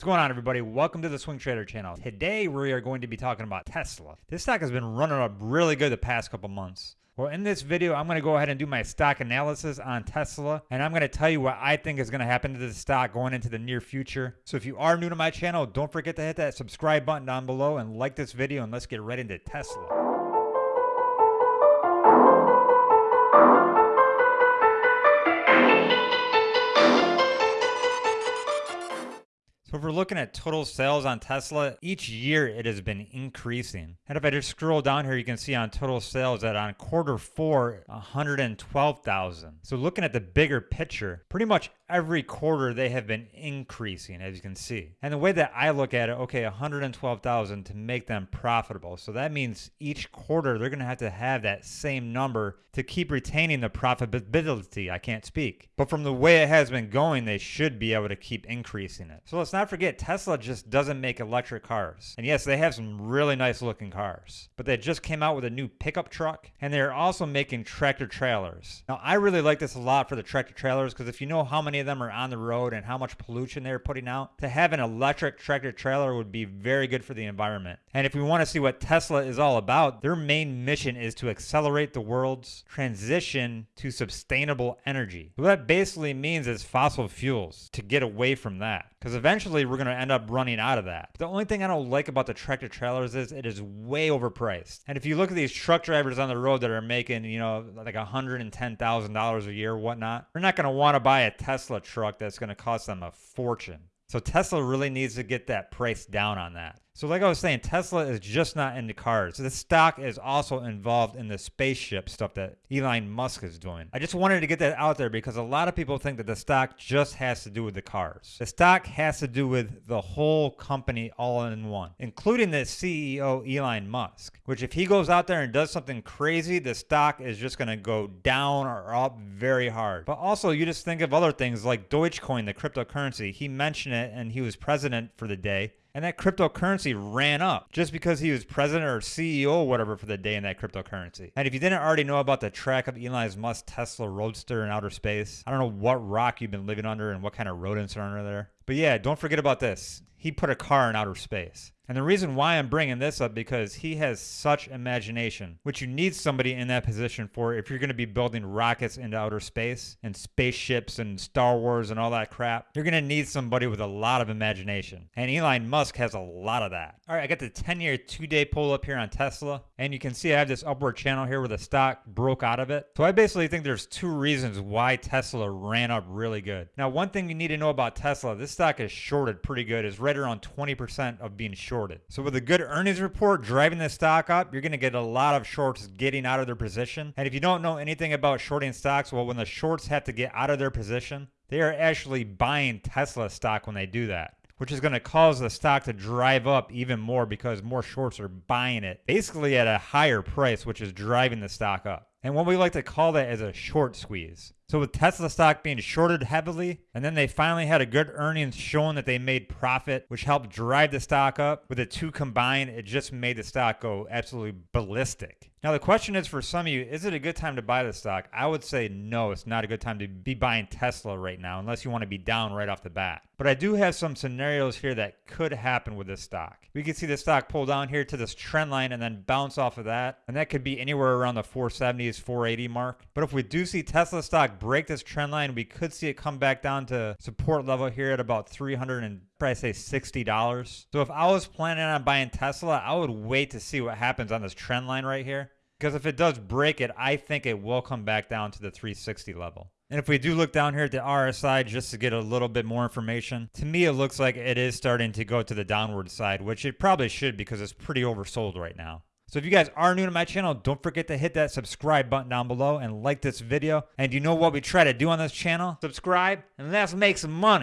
What's going on, everybody? Welcome to the Swing Trader channel. Today, we are going to be talking about Tesla. This stock has been running up really good the past couple months. Well, in this video, I'm going to go ahead and do my stock analysis on Tesla, and I'm going to tell you what I think is going to happen to the stock going into the near future. So if you are new to my channel, don't forget to hit that subscribe button down below and like this video, and let's get right into Tesla. If we're looking at total sales on Tesla, each year it has been increasing. And if I just scroll down here, you can see on total sales that on quarter four, 112,000. So looking at the bigger picture, pretty much every quarter they have been increasing, as you can see. And the way that I look at it, okay, 112,000 to make them profitable. So that means each quarter they're going to have to have that same number to keep retaining the profitability. I can't speak. But from the way it has been going, they should be able to keep increasing it. So let's not forget, Tesla just doesn't make electric cars. And yes, they have some really nice looking cars. But they just came out with a new pickup truck and they're also making tractor trailers. Now, I really like this a lot for the tractor trailers because if you know how many of them are on the road and how much pollution they're putting out, to have an electric tractor trailer would be very good for the environment. And if we want to see what Tesla is all about, their main mission is to accelerate the world's transition to sustainable energy. What that basically means is fossil fuels to get away from that. Because eventually we're going to end up running out of that. The only thing I don't like about the tractor trailers is it is way overpriced. And if you look at these truck drivers on the road that are making, you know, like $110,000 a year, whatnot, they're not going to want to buy a Tesla truck that's going to cost them a fortune. So Tesla really needs to get that price down on that. So like I was saying, Tesla is just not into cars. The stock is also involved in the spaceship stuff that Elon Musk is doing. I just wanted to get that out there because a lot of people think that the stock just has to do with the cars. The stock has to do with the whole company all in one, including the CEO Elon Musk, which if he goes out there and does something crazy, the stock is just going to go down or up very hard. But also you just think of other things like Dogecoin, the cryptocurrency. He mentioned it and he was president for the day and that cryptocurrency ran up just because he was president or CEO or whatever for the day in that cryptocurrency. And if you didn't already know about the track of Elon Musk's Tesla Roadster in outer space, I don't know what rock you've been living under and what kind of rodents are under there. But yeah, don't forget about this. He put a car in outer space. And the reason why I'm bringing this up because he has such imagination, which you need somebody in that position for if you're going to be building rockets into outer space and spaceships and Star Wars and all that crap. You're going to need somebody with a lot of imagination. And Elon Musk has a lot of that. All right, I got the 10-year two-day pull up here on Tesla. And you can see I have this upward channel here where the stock broke out of it. So I basically think there's two reasons why Tesla ran up really good. Now, one thing you need to know about Tesla, this stock is shorted pretty good. It's right around 20% of being short shorted. So with a good earnings report driving the stock up, you're going to get a lot of shorts getting out of their position. And if you don't know anything about shorting stocks, well, when the shorts have to get out of their position, they are actually buying Tesla stock when they do that which is going to cause the stock to drive up even more because more shorts are buying it basically at a higher price, which is driving the stock up. And what we like to call that is a short squeeze. So with Tesla stock being shorted heavily, and then they finally had a good earnings showing that they made profit, which helped drive the stock up. With the two combined, it just made the stock go absolutely ballistic. Now the question is for some of you, is it a good time to buy the stock? I would say no, it's not a good time to be buying Tesla right now unless you want to be down right off the bat. But I do have some scenarios here that could happen with this stock. We can see the stock pull down here to this trend line and then bounce off of that. And that could be anywhere around the 470s, 480 mark. But if we do see Tesla stock break this trend line, we could see it come back down to support level here at about 300 and probably say $60. So if I was planning on buying Tesla, I would wait to see what happens on this trend line right here. Because if it does break it, I think it will come back down to the 360 level. And if we do look down here at the RSI just to get a little bit more information, to me it looks like it is starting to go to the downward side, which it probably should because it's pretty oversold right now. So if you guys are new to my channel, don't forget to hit that subscribe button down below and like this video. And you know what we try to do on this channel? Subscribe and let's make some money.